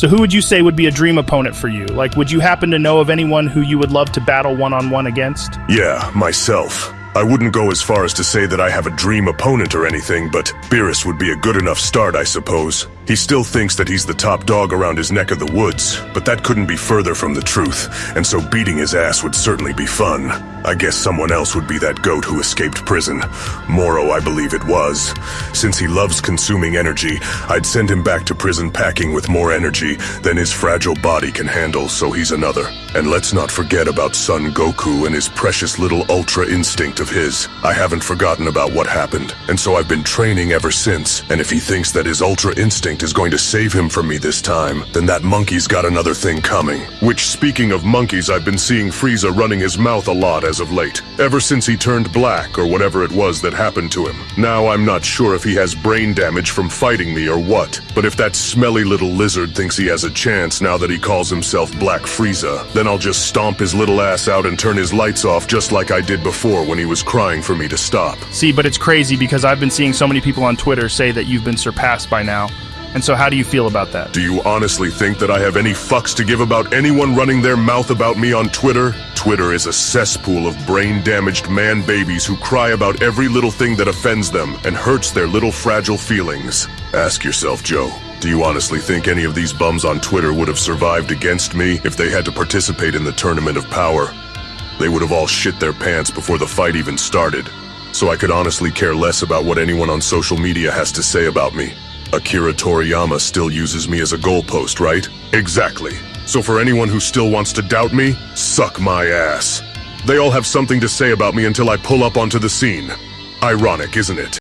So who would you say would be a dream opponent for you? Like, would you happen to know of anyone who you would love to battle one-on-one against? Yeah, myself. I wouldn't go as far as to say that I have a dream opponent or anything, but Beerus would be a good enough start, I suppose. He still thinks that he's the top dog around his neck of the woods, but that couldn't be further from the truth, and so beating his ass would certainly be fun. I guess someone else would be that goat who escaped prison. Moro, I believe it was. Since he loves consuming energy, I'd send him back to prison packing with more energy than his fragile body can handle, so he's another. And let's not forget about Son Goku and his precious little Ultra Instinct of his. I haven't forgotten about what happened, and so I've been training ever since. And if he thinks that his Ultra Instinct is going to save him from me this time, then that monkey's got another thing coming. Which, speaking of monkeys, I've been seeing Frieza running his mouth a lot as of late. Ever since he turned black, or whatever it was that happened to him. Now I'm not sure if he has brain damage from fighting me or what, but if that smelly little lizard thinks he has a chance now that he calls himself Black Frieza, then I'll just stomp his little ass out and turn his lights off just like I did before when he was crying for me to stop. See, but it's crazy because I've been seeing so many people on Twitter say that you've been surpassed by now. And so how do you feel about that? Do you honestly think that I have any fucks to give about anyone running their mouth about me on Twitter? Twitter is a cesspool of brain-damaged man-babies who cry about every little thing that offends them and hurts their little fragile feelings. Ask yourself, Joe, do you honestly think any of these bums on Twitter would have survived against me if they had to participate in the Tournament of Power? They would have all shit their pants before the fight even started. So I could honestly care less about what anyone on social media has to say about me. Akira Toriyama still uses me as a goalpost, right? Exactly. So for anyone who still wants to doubt me, suck my ass. They all have something to say about me until I pull up onto the scene. Ironic, isn't it?